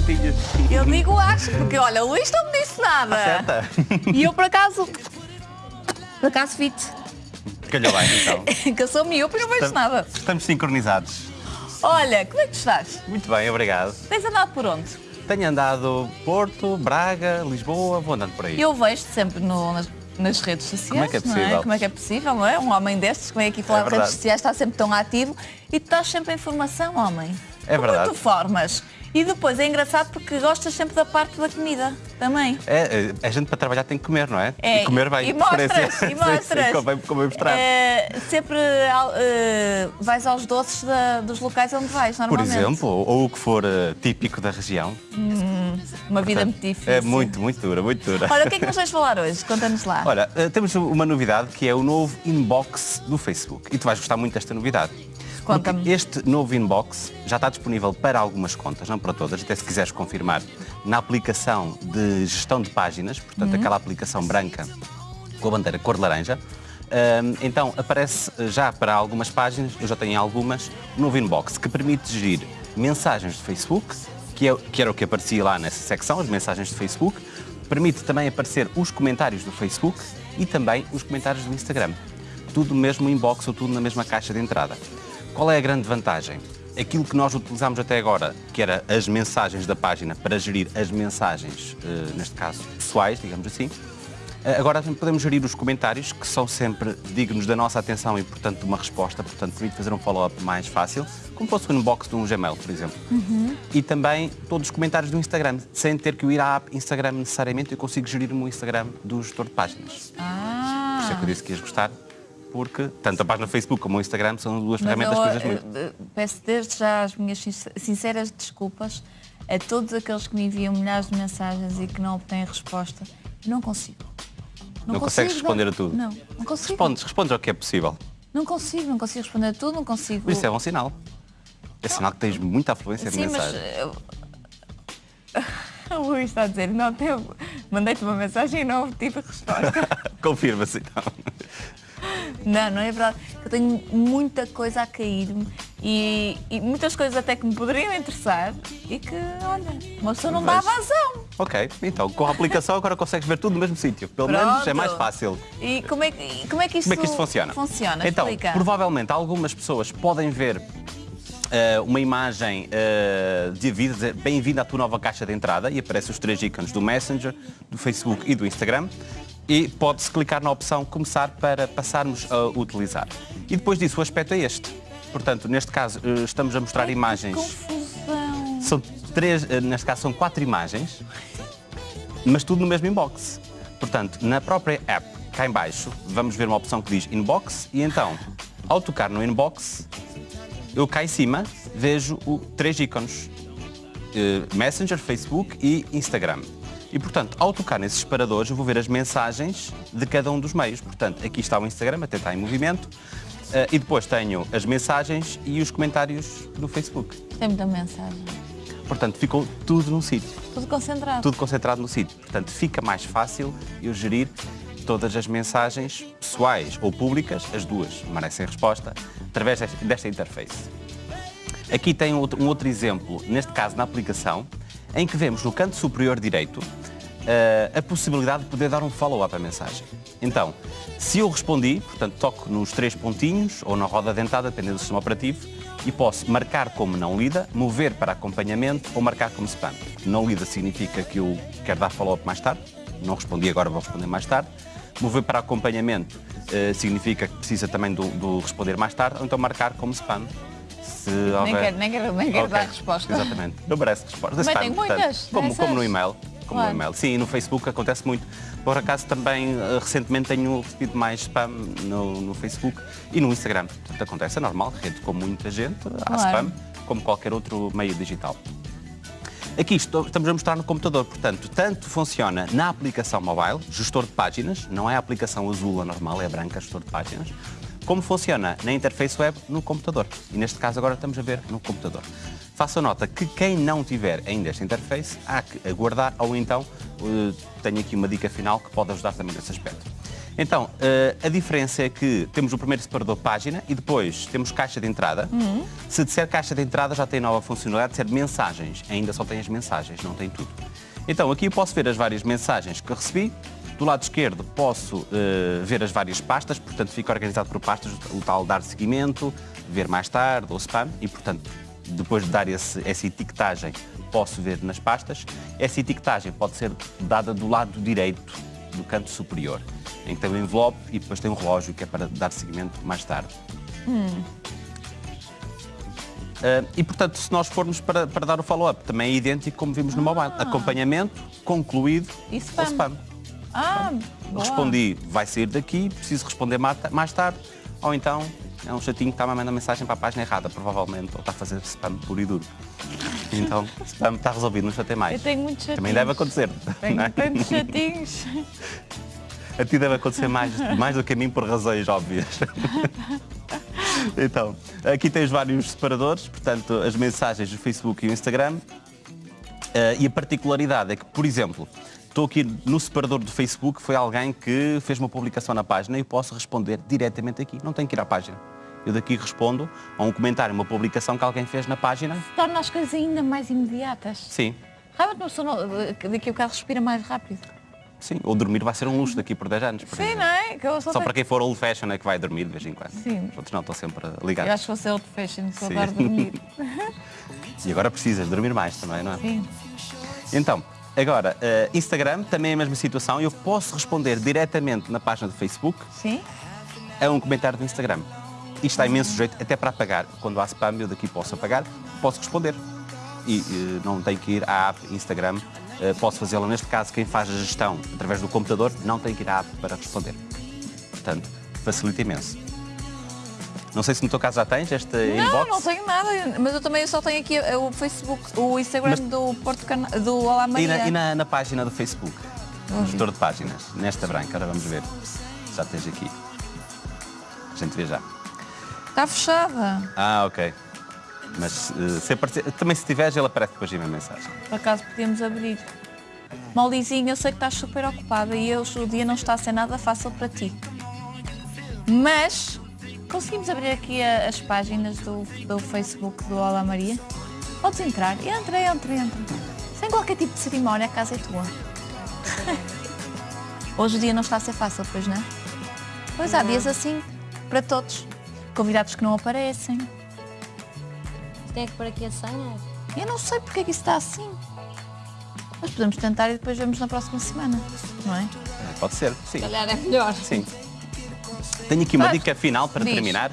prontinhas. Eu digo acho, porque olha, o Luís não me disse nada. Acerta. E eu por acaso. Por acaso vi-te. Calhou bem, então. que eu sou miúpe e não vejo nada. Estamos sincronizados. Olha, como é que estás? Muito bem, obrigado. Tens andado por onde? Tenho andado Porto, Braga, Lisboa, vou andando por aí. Eu vejo-te sempre no- nas, nas redes sociais. Como é que é não possível? Como é que é possível, não é? Um homem destes que vem aqui falar É de redes sociais está sempre tão ativo e tu estás sempre em formação, homem. É Como verdade. tu formas. E depois é engraçado porque gostas sempre da parte da comida também. É, é, a gente para trabalhar tem que comer, não é? É, e comer bem. E mostras, e mostras. Sim, convém mostrar. É, sempre eh, vais aos doces da- dos locais onde vais, Por normalmente. exemplo, ou, o que for eh, típico da região. Uma vida muito difícil. É muito, muito dura, muito dura. Olha, o que é que nos vais falar hoje? Conta-nos lá. Olha, eh, temos uma novidade que é o novo inbox do Facebook. E tu vais gostar muito desta novidade. Conta-me. Este novo inbox já está disponível para algumas contas, não para todas, até se quiseres confirmar, na aplicação de gestão de páginas, portanto aquela aplicação branca com a bandeira cor de laranja. Ahm, então aparece já para algumas páginas, eu já tenho algumas, o novo inbox que permite gerir mensagens de Facebook, que, é, que era o que aparecia lá nessa secção, as mensagens de Facebook, permite também aparecer os comentários do Facebook e também os comentários do Instagram. Tudo no mesmo inbox ou tudo na mesma caixa de entrada. Qual é a grande vantagem? Aquilo que nós utilizámos até agora, que era as mensagens da página para gerir as mensagens, eh, neste caso pessoais, digamos assim, eh, Agora podemos gerir os comentários, que são sempre dignos da nossa atenção e, portanto, de uma resposta, portanto, permite fazer um follow-up mais fácil, como fosse o inbox de um Gmail, por exemplo. E também todos os comentários do Instagram, sem ter que ir à app Instagram necessariamente, eu consigo gerir o meu Instagram do gestor de páginas. Por Ah, isso é que eu disse que ias gostar, porque tanto a página Facebook como o Instagram são duas mas ferramentas eu, usas muito. eh, eh, peço desde já as minhas sincer- sinceras desculpas a todos aqueles que me enviam milhares de mensagens e que não obtêm resposta. Não consigo. Não consegues responder a tudo? Não, não consigo. Respondes, respondes ao que é possível. Não consigo, não consigo responder a tudo, não consigo. Por isso é um sinal. É sinal que tens muita afluência de Sim, mas. mensagens. eu- O Luís está a dizer, não. Mandei-te uma mensagem e não obtive resposta. Confirma-se então. Não, não é verdade. Eu tenho muita coisa a cair-me e, e muitas coisas até que me poderiam interessar e que, olha, uma pessoa não dá vazão. Ok, então com a aplicação agora consegues ver tudo no mesmo sítio. Pelo Pronto. menos é mais fácil. E como é, que- como é que isto, Como é que isto funciona? Funciona, Então, explica. provavelmente algumas pessoas podem ver eh, uma imagem eh, de aviso, bem-vindo à tua nova caixa de entrada e aparecem os três ícones do Messenger, do Facebook e do Instagram. E pode-se clicar na opção começar para passarmos a utilizar. E depois disso o aspecto é este. Portanto, neste caso eh, estamos a mostrar imagens. Confusão. São três, eh, neste caso são quatro imagens, mas tudo no mesmo inbox. Portanto, na própria app, cá em baixo, vamos ver uma opção que diz Inbox e então, ao tocar no Inbox, eu cá em cima vejo o, três ícones. eh, Messenger, Facebook e Instagram. E, portanto, ao tocar nesses separadores, eu vou ver as mensagens de cada um dos meios. Portanto, aqui está o Instagram, até está em movimento. eh, e depois tenho as mensagens e os comentários do Facebook. Tem muita mensagem. Portanto, ficou tudo num sítio, Tudo concentrado. tudo concentrado no sítio. Portanto, fica mais fácil eu gerir todas as mensagens pessoais ou públicas, as duas merecem resposta, através desta, interface. Aqui tem um outro exemplo, neste caso na aplicação, em que vemos no canto superior direito eh, a possibilidade de poder dar um follow-up à mensagem. Então, se eu respondi, portanto, toco nos três pontinhos ou na roda dentada, dependendo do sistema operativo, e posso marcar como não lida, mover para acompanhamento ou marcar como spam. Não lida significa que eu quero dar follow-up mais tarde, não respondi agora, vou responder mais tarde. Mover para acompanhamento eh, significa que precisa também do, do responder mais tarde, ou então marcar como spam. Se Nem houver- quero, nem quero, nem quero Ok, dar resposta. Exatamente. Não merece resposta. Mas tem muitas Como, como no e-mail. Como Claro. no e-mail. Sim, no Facebook acontece muito. Por acaso também eh, recentemente tenho recebido mais spam no, no Facebook e no Instagram. Portanto, acontece, é normal, rede com muita gente, há Claro. spam, como qualquer outro meio digital. Aqui estou- estamos a mostrar no computador, portanto, tanto funciona na aplicação mobile, gestor de páginas, não é a aplicação azul a normal, é a branca, gestor de páginas, como funciona na interface web no computador. E neste caso agora estamos a ver no computador. Faça nota que quem não tiver ainda esta interface há que aguardar ou então eh, tenho aqui uma dica final que pode ajudar também nesse aspecto. Então, eh, a diferença é que temos o primeiro separador página e depois temos caixa de entrada. Se disser caixa de entrada já tem nova funcionalidade de ser mensagens. Ainda só tem as mensagens, não tem tudo. Então, aqui eu posso ver as várias mensagens que recebi. Do lado esquerdo posso eh, ver as várias pastas, portanto fica organizado por pastas, o tal dar seguimento, ver mais tarde ou spam e, portanto, depois de dar esse, essa etiquetagem, posso ver nas pastas. Essa etiquetagem pode ser dada do lado direito do canto superior, em que tem o envelope e depois tem um relógio que é para dar seguimento mais tarde. Ah, e, portanto, se nós formos para, para dar o follow-up, também é idêntico como vimos no mobile. Acompanhamento, concluído E spam. ou spam. Ah, boa. Respondi, vai sair daqui, preciso responder ma- mais tarde, ou então é um chatinho que está a mandar mensagem para a página errada, provavelmente, ou está a fazer spam puro e duro. Então, spam está resolvido, não chatei mais. Eu tenho muitos chatinhos. Também deve acontecer. Tenho é? tantos chatinhos. A ti deve acontecer mais, mais do que a mim por razões óbvias. Então, aqui tens vários separadores, portanto, as mensagens do Facebook e o Instagram. Eh, e a particularidade é que, por exemplo, estou aqui no separador do Facebook, foi alguém que fez uma publicação na página e eu posso responder diretamente aqui, não tenho que ir à página. Eu daqui respondo a um comentário, uma publicação que alguém fez na página. Torna as coisas ainda mais imediatas. Sim, Realmente uma pessoa não- daqui a bocado respira mais rápido. Sim. Ou dormir vai ser um luxo daqui por 10 anos. por Sim, exemplo. não é? Que eu só Só tenho- para quem for old fashion é que vai dormir de vez em quando. Sim. Os outros não, estão sempre ligados. Eu acho que vou ser old fashion, que adoro dormir. E agora precisas dormir mais também, não é? Sim. Então, agora, eh, Instagram também é a mesma situação. Eu posso responder diretamente na página do Facebook Sim? a um comentário do Instagram. Isto está imenso jeito, até para apagar. Quando há spam, eu daqui posso apagar, posso responder. E eh, não tenho que ir à app Instagram, posso fazê-lo. Neste caso, quem faz a gestão através do computador não tem que ir à app para responder. Portanto, facilita imenso. Não sei se no teu caso já tens este Não, inbox. não tenho nada. Mas eu também só tenho aqui o Facebook, o Instagram Mas- do Porto Cana do Olá E, Maria. na, e na- na página do Facebook, no gestor de páginas, nesta branca, agora vamos ver. Já tens aqui. A gente vê já. Está fechada. Ah, ok. Mas eh, se aparecer, também se tiveres, ele aparece depois de uma mensagem. Por acaso podíamos abrir. Molizinho, eu sei que estás super ocupada e hoje o dia não está a ser nada fácil para ti. Mas conseguimos abrir aqui a- as páginas do, do Facebook do Olá Maria? Podes entrar. Entra, entra, entra. Sem qualquer tipo de cerimónia, a casa é tua. Hoje o dia não está a ser fácil, pois não? Pois há dias assim, para todos. Convidados que não aparecem. Tem que pôr aqui a senha? Eu não sei porque é que isso está assim. Mas podemos tentar e depois vemos na próxima semana, não é? Pode ser, sim. Se calhar é melhor. Sim. Tenho aqui uma Vai. dica final para Diz. terminar,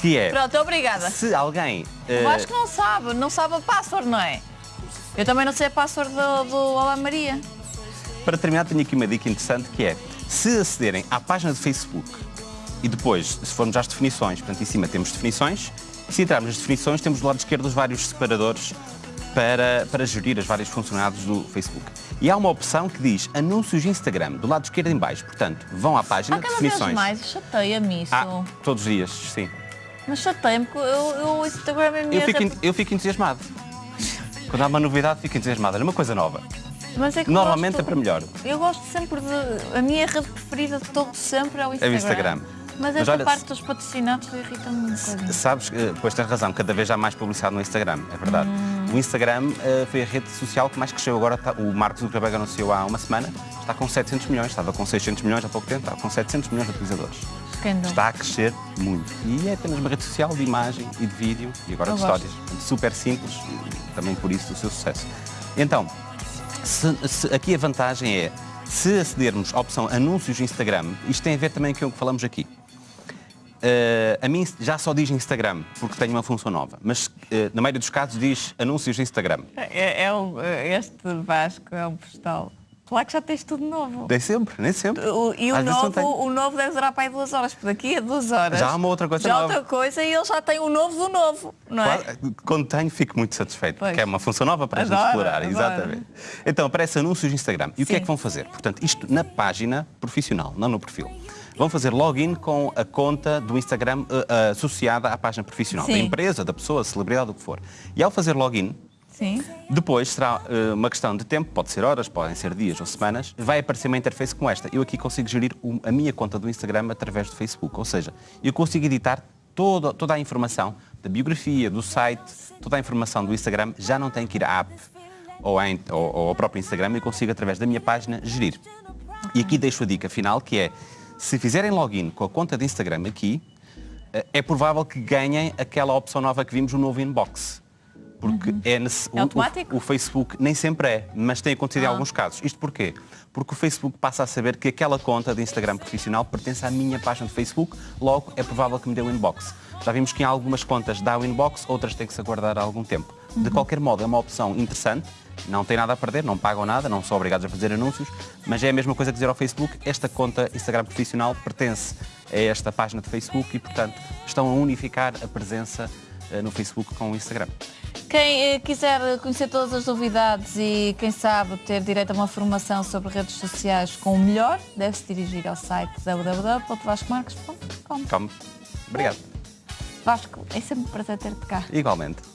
que é, Pronto, obrigada. se alguém... eh, Eu acho que não sabe, não sabe a password, não é? Eu também não sei a password do, do Olá Maria. Para terminar, tenho aqui uma dica interessante que é, se acederem à página do Facebook e depois, se formos às definições, portanto, em cima temos definições, se entrarmos nas definições, temos do lado esquerdo os vários separadores para, para gerir as várias funcionalidades do Facebook. E há uma opção que diz anúncios de Instagram, do lado esquerdo em baixo. Portanto, vão à página, vez definições. mais, chateia-me isso. Ah, todos os dias, sim. Mas chateia-me porque eu, eu, o Instagram é minha Eu fico, eu fico entusiasmado. Quando há uma novidade, fico entusiasmado. Olha, uma coisa nova. É Normalmente gosto- é para melhor. Eu gosto sempre de. A minha rede preferida de todo sempre é o É Instagram. o Instagram. Mas esta olha, parte dos patrocinados irrita-me um bocadinho. Sabes, eh, pois tens razão, cada vez há mais publicidade no Instagram, é verdade. Hum. O Instagram eh, foi a rede social que mais cresceu agora. tá- o Mark Zuckerberg anunciou há uma semana, está com 700 milhões, estava com 600 milhões há pouco tempo, está com 700 milhões de utilizadores. Está a crescer muito. E é apenas uma rede social de imagem e de vídeo e agora Eu de gosto. histórias. Super simples e também por isso o seu sucesso. Então, se- se- aqui a vantagem é, se acedermos à opção anúncios de Instagram, isto tem a ver também com o que falamos aqui. Eh, a mim já só diz Instagram, porque tem uma função nova, mas eh, na maioria dos casos diz anúncios de Instagram. É, é um- este Vasco é um postal. Claro que já tens tudo novo. Nem sempre, nem sempre. O- e o Às novo, o novo deve durar para aí duas horas, porque daqui a duas horas. Já há uma outra coisa já há nova. outra coisa e ele já tem o novo do novo, não é? Claro, quando tenho, fico muito satisfeito, Pois. porque é uma função nova para a gente explorar. adoro. Exatamente. Então, aparece anúncios de Instagram. E o que é Sim. que vão fazer? Portanto, isto na página profissional, não no perfil. Vão fazer login com a conta do Instagram eh, eh, associada à página profissional, da Sim. empresa, da pessoa, celebridade, o que for. E ao fazer login, Sim. Depois será eh, uma questão de tempo, pode ser horas, podem ser dias ou semanas, vai aparecer uma interface como esta. Eu aqui consigo gerir o- a minha conta do Instagram através do Facebook, ou seja, eu consigo editar toda, toda a informação da biografia, do site, toda a informação do Instagram, já não tenho que ir à app ou, in- ou- ou ao próprio Instagram, eu consigo através da minha página gerir. E aqui deixo a dica final, que é, se fizerem login com a conta de Instagram aqui, eh, é provável que ganhem aquela opção nova que vimos, o novo inbox. Porque é, nesse- É automático? o, o Facebook nem sempre é, mas tem acontecido em Ah. alguns casos. Isto porquê? Porque o Facebook passa a saber que aquela conta de Instagram profissional pertence à minha página de Facebook, logo é provável que me dê o inbox. Já vimos que em algumas contas dá o inbox, outras têm que se aguardar algum tempo. De qualquer modo, é uma opção interessante, não tem nada a perder, não pagam nada, não são obrigados a fazer anúncios, mas é a mesma coisa que dizer ao Facebook, esta conta Instagram profissional pertence a esta página de Facebook e, portanto, estão a unificar a presença no Facebook com o Instagram. Quem eh, quiser conhecer todas as novidades e, quem sabe, ter direito a uma formação sobre redes sociais com o melhor, deve-se dirigir ao site www.vascomarques.com. Obrigado. Vasco, é sempre um prazer ter-te cá. Igualmente.